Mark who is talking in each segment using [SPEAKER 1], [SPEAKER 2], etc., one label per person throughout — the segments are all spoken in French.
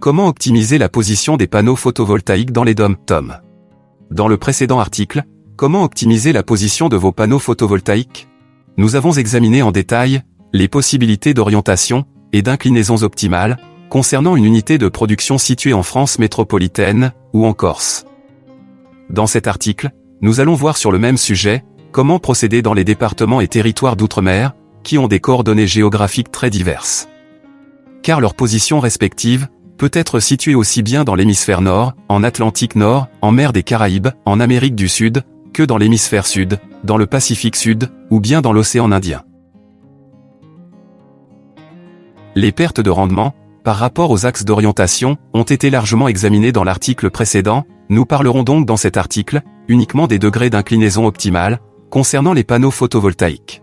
[SPEAKER 1] Comment optimiser la position des panneaux photovoltaïques dans les DOM Tom? Dans le précédent article, comment optimiser la position de vos panneaux photovoltaïques? Nous avons examiné en détail les possibilités d'orientation et d'inclinaisons optimales concernant une unité de production située en France métropolitaine ou en Corse. Dans cet article, nous allons voir sur le même sujet comment procéder dans les départements et territoires d'outre-mer qui ont des coordonnées géographiques très diverses. Car leur position respective peut être situé aussi bien dans l'hémisphère nord, en Atlantique Nord, en mer des Caraïbes, en Amérique du Sud, que dans l'hémisphère sud, dans le Pacifique Sud, ou bien dans l'océan Indien. Les pertes de rendement, par rapport aux axes d'orientation, ont été largement examinées dans l'article précédent, nous parlerons donc dans cet article, uniquement des degrés d'inclinaison optimale, concernant les panneaux photovoltaïques.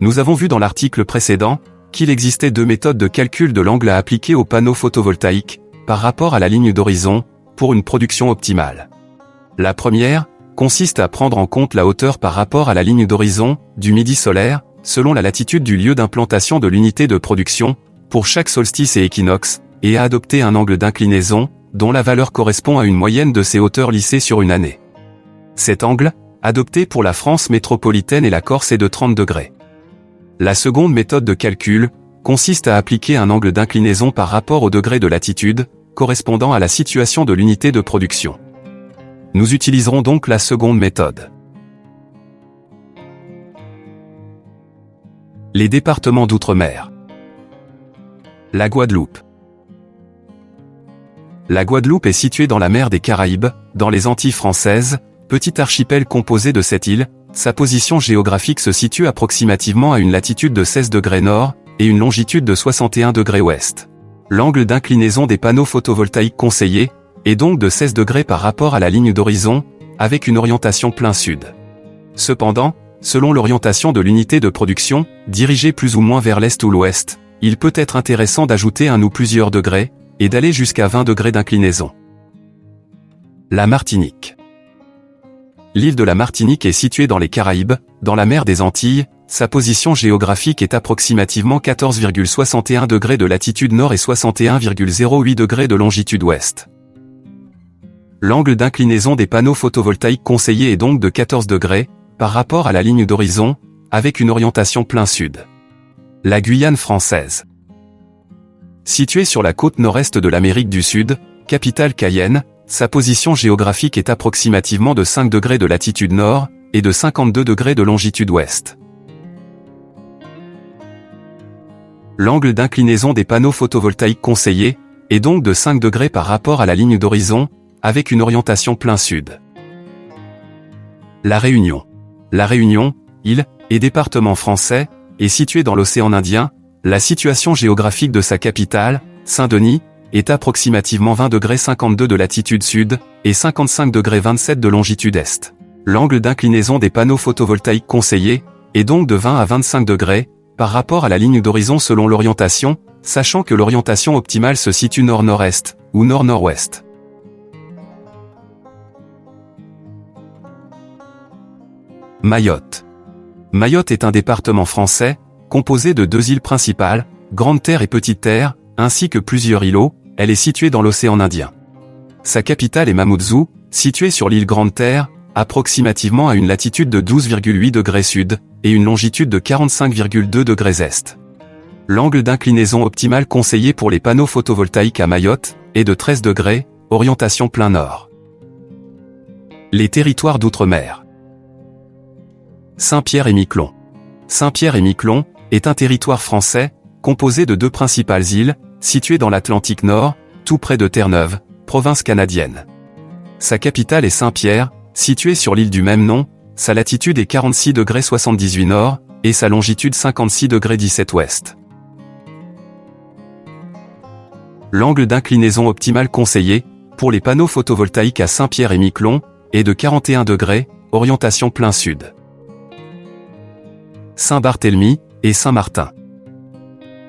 [SPEAKER 1] Nous avons vu dans l'article précédent, qu'il existait deux méthodes de calcul de l'angle à appliquer aux panneaux photovoltaïques, par rapport à la ligne d'horizon, pour une production optimale. La première, consiste à prendre en compte la hauteur par rapport à la ligne d'horizon, du midi solaire, selon la latitude du lieu d'implantation de l'unité de production, pour chaque solstice et équinoxe, et à adopter un angle d'inclinaison, dont la valeur correspond à une moyenne de ces hauteurs lissées sur une année. Cet angle, adopté pour la France métropolitaine et la Corse est de 30 degrés. La seconde méthode de calcul consiste à appliquer un angle d'inclinaison par rapport au degré de latitude, correspondant à la situation de l'unité de production. Nous utiliserons donc la seconde méthode. Les départements d'outre-mer. La Guadeloupe. La Guadeloupe est située dans la mer des Caraïbes, dans les Antilles françaises, petit archipel composé de sept îles, sa position géographique se situe approximativement à une latitude de 16 degrés nord et une longitude de 61 degrés ouest. L'angle d'inclinaison des panneaux photovoltaïques conseillés est donc de 16 degrés par rapport à la ligne d'horizon, avec une orientation plein sud. Cependant, selon l'orientation de l'unité de production, dirigée plus ou moins vers l'est ou l'ouest, il peut être intéressant d'ajouter un ou plusieurs degrés, et d'aller jusqu'à 20 degrés d'inclinaison. La Martinique. L'île de la Martinique est située dans les Caraïbes, dans la mer des Antilles, sa position géographique est approximativement 14,61 degrés de latitude nord et 61,08 degrés de longitude ouest. L'angle d'inclinaison des panneaux photovoltaïques conseillés est donc de 14 degrés, par rapport à la ligne d'horizon, avec une orientation plein sud. La Guyane française. Située sur la côte nord-est de l'Amérique du Sud, capitale Cayenne, sa position géographique est approximativement de 5 degrés de latitude nord et de 52 degrés de longitude ouest. L'angle d'inclinaison des panneaux photovoltaïques conseillés est donc de 5 degrés par rapport à la ligne d'horizon, avec une orientation plein sud. La Réunion. La Réunion, île et département français, est située dans l'océan Indien, la situation géographique de sa capitale, Saint-Denis, est approximativement 20 degrés 52 de latitude sud et 55 degrés 27 de longitude est. L'angle d'inclinaison des panneaux photovoltaïques conseillés est donc de 20 à 25 degrés par rapport à la ligne d'horizon selon l'orientation, sachant que l'orientation optimale se situe nord-nord-est ou nord-nord-ouest. Mayotte. Mayotte est un département français, composé de deux îles principales, Grande Terre et Petite Terre, ainsi que plusieurs îlots, elle est située dans l'océan Indien. Sa capitale est Mamoudzou, située sur l'île Grande Terre, approximativement à une latitude de 12,8 degrés sud, et une longitude de 45,2 degrés est. L'angle d'inclinaison optimal conseillé pour les panneaux photovoltaïques à Mayotte est de 13 degrés, orientation plein nord. Les territoires d'outre-mer. Saint-Pierre et Miquelon. Saint-Pierre et Miquelon est un territoire français, composé de deux principales îles, située dans l'Atlantique Nord, tout près de Terre-Neuve, province canadienne. Sa capitale est Saint-Pierre, située sur l'île du même nom, sa latitude est 46 degrés 78 nord, et sa longitude 56 degrés 17 ouest. L'angle d'inclinaison optimal conseillé, pour les panneaux photovoltaïques à Saint-Pierre et Miquelon, est de 41 degrés, orientation plein sud. Saint-Barthélemy et Saint-Martin.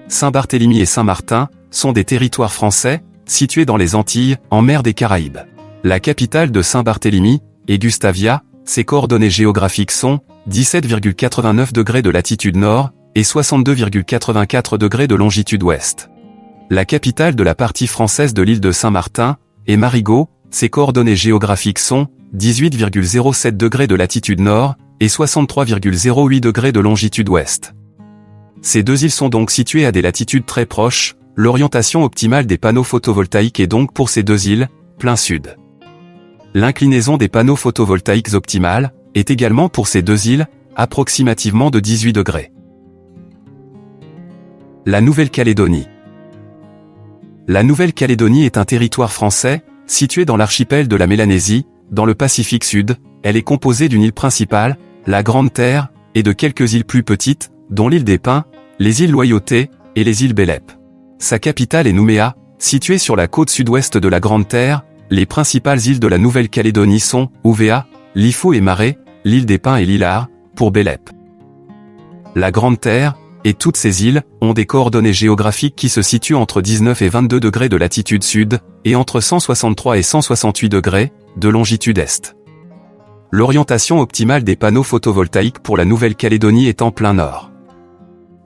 [SPEAKER 1] Saint-Barthélemy et Saint-Martin sont des territoires français, situés dans les Antilles, en mer des Caraïbes. La capitale de Saint-Barthélemy est Gustavia, ses coordonnées géographiques sont 17,89 degrés de latitude nord et 62,84 degrés de longitude ouest. La capitale de la partie française de l'île de Saint-Martin est Marigot, ses coordonnées géographiques sont 18,07 degrés de latitude nord et 63,08 degrés de longitude ouest. Ces deux îles sont donc situées à des latitudes très proches, l'orientation optimale des panneaux photovoltaïques est donc pour ces deux îles, plein sud. L'inclinaison des panneaux photovoltaïques optimale est également pour ces deux îles, approximativement de 18 degrés. La Nouvelle-Calédonie La Nouvelle-Calédonie est un territoire français, situé dans l'archipel de la Mélanésie, dans le Pacifique Sud, elle est composée d'une île principale, la Grande Terre, et de quelques îles plus petites, dont l'île des Pins, les îles Loyauté, et les îles Bélep. Sa capitale est Nouméa, située sur la côte sud-ouest de la Grande Terre, les principales îles de la Nouvelle-Calédonie sont Ouvéa, Lifou et Marais, l'île des Pins et l'Ilar, pour Bélep. La Grande Terre, et toutes ces îles, ont des coordonnées géographiques qui se situent entre 19 et 22 degrés de latitude sud, et entre 163 et 168 degrés, de longitude est. L'orientation optimale des panneaux photovoltaïques pour la Nouvelle-Calédonie est en plein nord.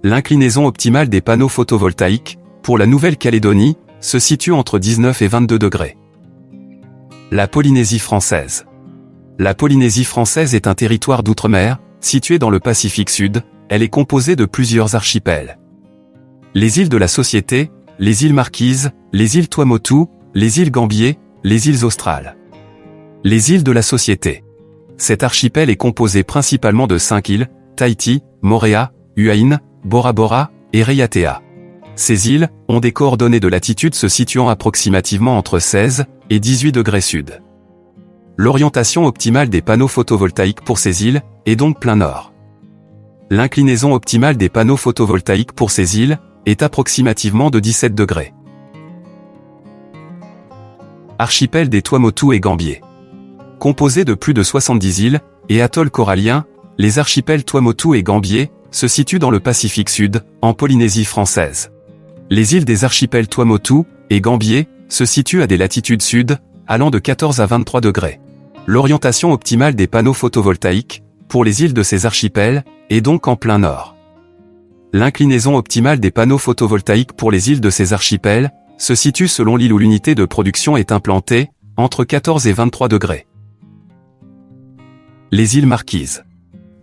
[SPEAKER 1] L'inclinaison optimale des panneaux photovoltaïques, pour la Nouvelle-Calédonie, se situe entre 19 et 22 degrés. La Polynésie française. La Polynésie française est un territoire d'outre-mer, situé dans le Pacifique Sud, elle est composée de plusieurs archipels. Les îles de la Société, les îles Marquises, les îles Tuamotu, les îles Gambier, les îles Australes. Les îles de la Société. Cet archipel est composé principalement de cinq îles, Tahiti, Moréa, Huaïn, Bora Bora et Reiatea. Ces îles ont des coordonnées de latitude se situant approximativement entre 16 et 18 degrés sud. L'orientation optimale des panneaux photovoltaïques pour ces îles est donc plein nord. L'inclinaison optimale des panneaux photovoltaïques pour ces îles est approximativement de 17 degrés. Archipel des Tuamotu et Gambier. Composé de plus de 70 îles et atolls coralliens, les archipels Tuamotu et Gambier se situent dans le Pacifique Sud, en Polynésie française. Les îles des archipels Tuamotu et Gambier se situent à des latitudes sud, allant de 14 à 23 degrés. L'orientation optimale des panneaux photovoltaïques, pour les îles de ces archipels, est donc en plein nord. L'inclinaison optimale des panneaux photovoltaïques pour les îles de ces archipels, se situe selon l'île où l'unité de production est implantée, entre 14 et 23 degrés. Les îles Marquises.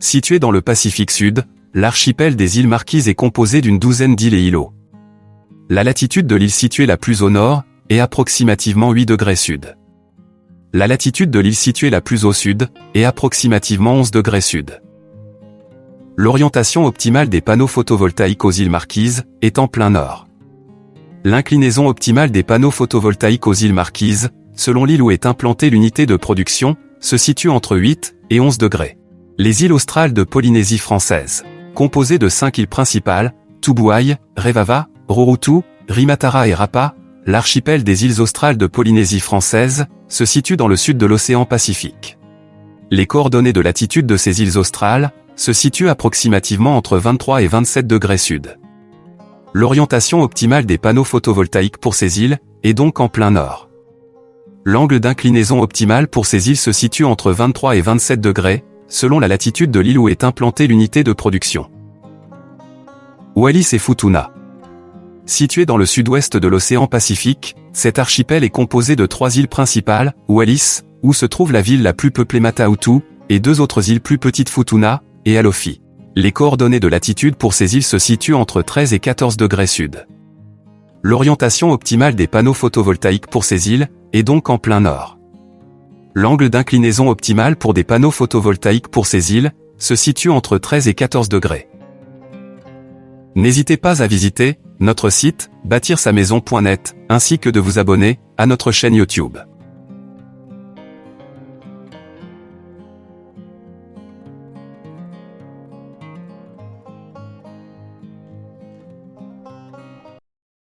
[SPEAKER 1] Situées dans le Pacifique Sud, l'archipel des îles Marquises est composé d'une douzaine d'îles et îlots. La latitude de l'île située la plus au nord est approximativement 8 degrés sud. La latitude de l'île située la plus au sud est approximativement 11 degrés sud. L'orientation optimale des panneaux photovoltaïques aux îles Marquises est en plein nord. L'inclinaison optimale des panneaux photovoltaïques aux îles Marquises, selon l'île où est implantée l'unité de production, se situe entre 8 et 11 degrés. Les îles australes de Polynésie française, composées de cinq îles principales, Tubuai, Revava, Rurutu, Rimatara et Rapa, l'archipel des îles australes de Polynésie française, se situe dans le sud de l'océan Pacifique. Les coordonnées de latitude de ces îles australes se situent approximativement entre 23 et 27 degrés sud. L'orientation optimale des panneaux photovoltaïques pour ces îles est donc en plein nord. L'angle d'inclinaison optimal pour ces îles se situe entre 23 et 27 degrés, selon la latitude de l'île où est implantée l'unité de production. Wallis et Futuna Situé dans le sud-ouest de l'océan Pacifique, cet archipel est composé de trois îles principales, Wallis, où se trouve la ville la plus peuplée Matautu, et deux autres îles plus petites Futuna et Alofi. Les coordonnées de latitude pour ces îles se situent entre 13 et 14 degrés sud. L'orientation optimale des panneaux photovoltaïques pour ces îles est donc en plein nord. L'angle d'inclinaison optimal pour des panneaux photovoltaïques pour ces îles se situe entre 13 et 14 degrés. N'hésitez pas à visiter notre site, bâtir sa maison.net, ainsi que de vous abonner à notre chaîne YouTube.